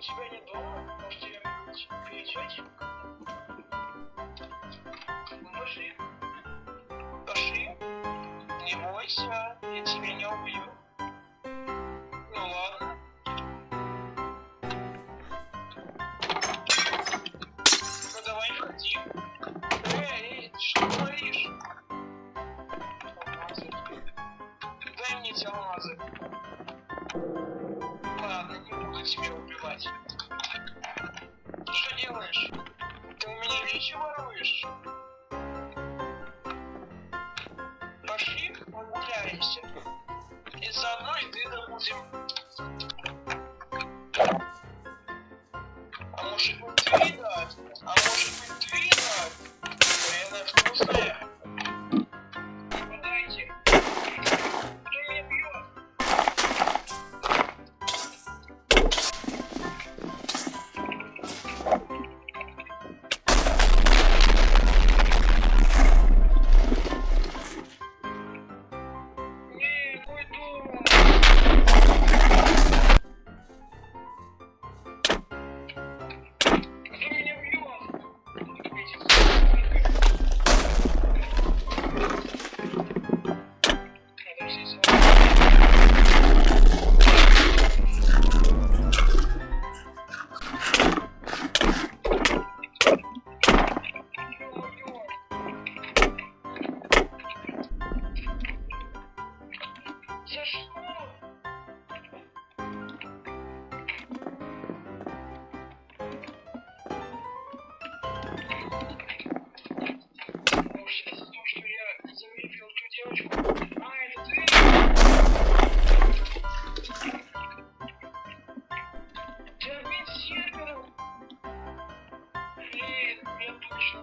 у тебя нет дома, может тебе перечать? Ну, пошли. Пошли. Не бойся, я тебя не убью. Ну ладно. Ну давай входи. Эй, эй, ты что творишь? Алмазы. Дай мне эти алмазы надо себя убивать. Ты что делаешь? Ты у меня вещи воруешь? Пошли прогуляемся. И заодно и ты добудем.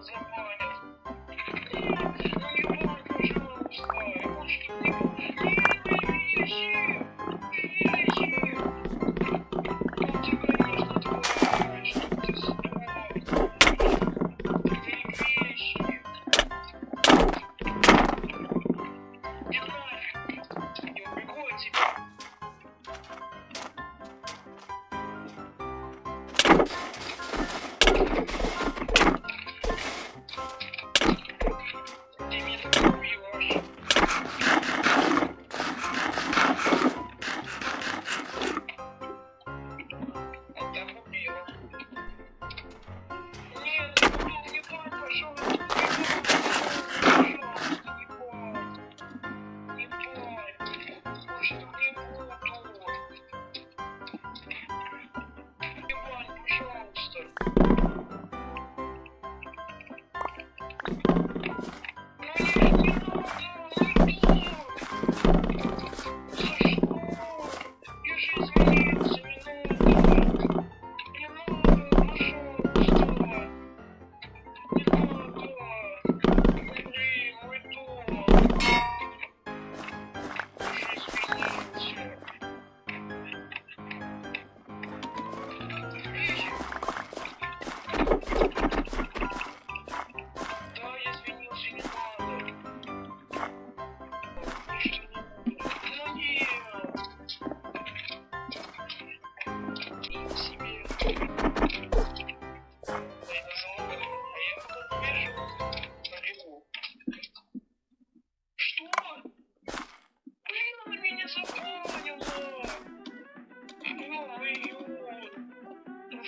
заплатят. Ну не банк, пожалуйста, я больше не могу.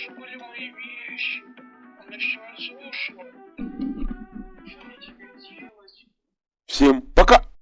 вещи были мои вещи. Она все разрушила. Знаете,